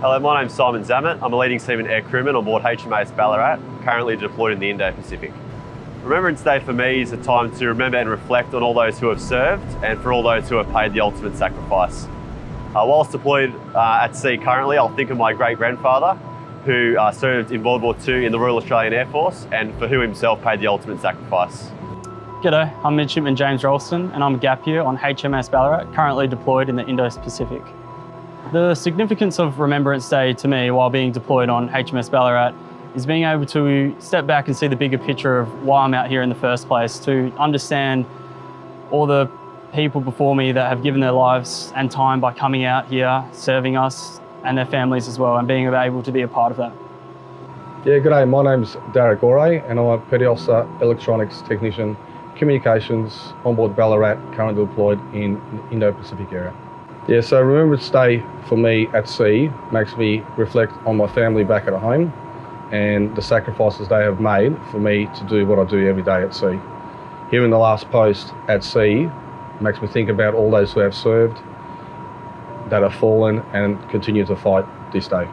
Hello, my name's Simon Zammit. I'm a leading seaman air crewman on board HMAS Ballarat, currently deployed in the Indo-Pacific. Remembrance Day for me is a time to remember and reflect on all those who have served and for all those who have paid the ultimate sacrifice. Uh, whilst deployed uh, at sea currently, I'll think of my great-grandfather who uh, served in World War II in the Royal Australian Air Force and for who himself paid the ultimate sacrifice. G'day, I'm Midshipman James Ralston and I'm a gap year on HMAS Ballarat, currently deployed in the Indo-Pacific. The significance of Remembrance Day to me while being deployed on HMS Ballarat is being able to step back and see the bigger picture of why I'm out here in the first place, to understand all the people before me that have given their lives and time by coming out here, serving us and their families as well, and being able to be a part of that. Yeah, good day. My name's Derek Ore and I'm a Petty Officer Electronics Technician Communications on board Ballarat, currently deployed in the Indo-Pacific area. Yeah, so Remembrance Day for me at sea makes me reflect on my family back at home and the sacrifices they have made for me to do what I do every day at sea. Here in the last post at sea makes me think about all those who have served, that have fallen and continue to fight this day.